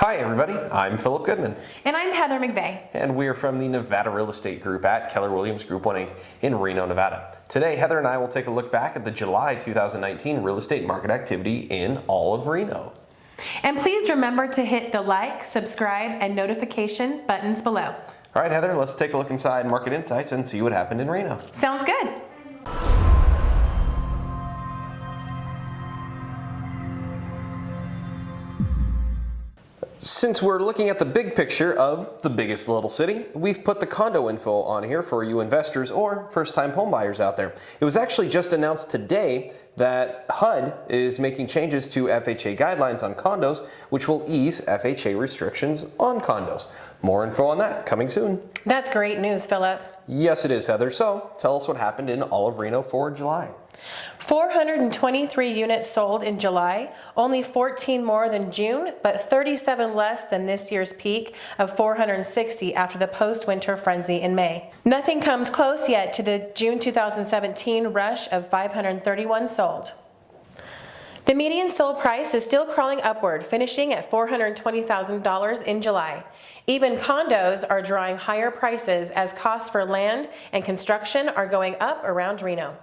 Hi everybody, I'm Philip Goodman. And I'm Heather McVeigh. And we are from the Nevada Real Estate Group at Keller Williams Group 1 Inc. in Reno, Nevada. Today, Heather and I will take a look back at the July 2019 real estate market activity in all of Reno. And please remember to hit the like, subscribe, and notification buttons below. All right, Heather, let's take a look inside Market Insights and see what happened in Reno. Sounds good. Since we're looking at the big picture of the biggest little city, we've put the condo info on here for you investors or first-time homebuyers out there. It was actually just announced today that HUD is making changes to FHA guidelines on condos, which will ease FHA restrictions on condos. More info on that coming soon. That's great news, Philip. Yes, it is, Heather. So tell us what happened in all of Reno for July. 423 units sold in July, only 14 more than June, but 37 less than this year's peak of 460 after the post-winter frenzy in May. Nothing comes close yet to the June 2017 rush of 531 sold. The median sold price is still crawling upward, finishing at $420,000 in July. Even condos are drawing higher prices as costs for land and construction are going up around Reno.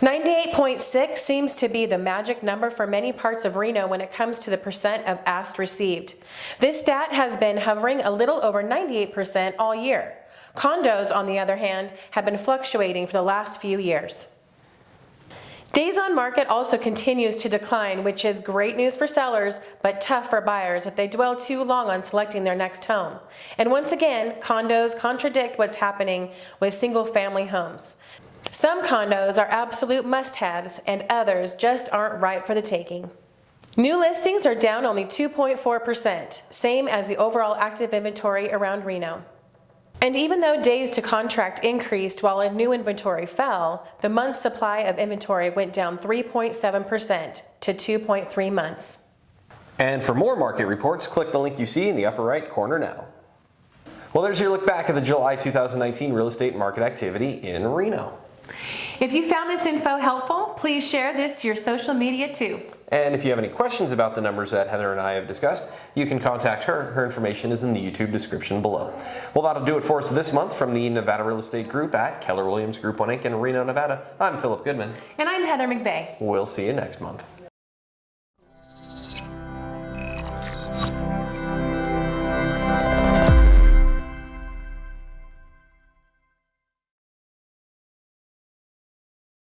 98.6 seems to be the magic number for many parts of Reno when it comes to the percent of asked received. This stat has been hovering a little over 98% all year. Condos, on the other hand, have been fluctuating for the last few years. Days on market also continues to decline, which is great news for sellers, but tough for buyers if they dwell too long on selecting their next home. And once again, condos contradict what's happening with single family homes. Some condos are absolute must-haves and others just aren't right for the taking. New listings are down only 2.4%, same as the overall active inventory around Reno. And even though days to contract increased while a new inventory fell, the month's supply of inventory went down 3.7% to 2.3 months. And for more market reports, click the link you see in the upper right corner now. Well, there's your look back at the July 2019 real estate market activity in Reno. If you found this info helpful, please share this to your social media too. And if you have any questions about the numbers that Heather and I have discussed, you can contact her. Her information is in the YouTube description below. Well, that'll do it for us this month from the Nevada Real Estate Group at Keller Williams Group 1 Inc. in Reno, Nevada. I'm Philip Goodman. And I'm Heather McVeigh. We'll see you next month.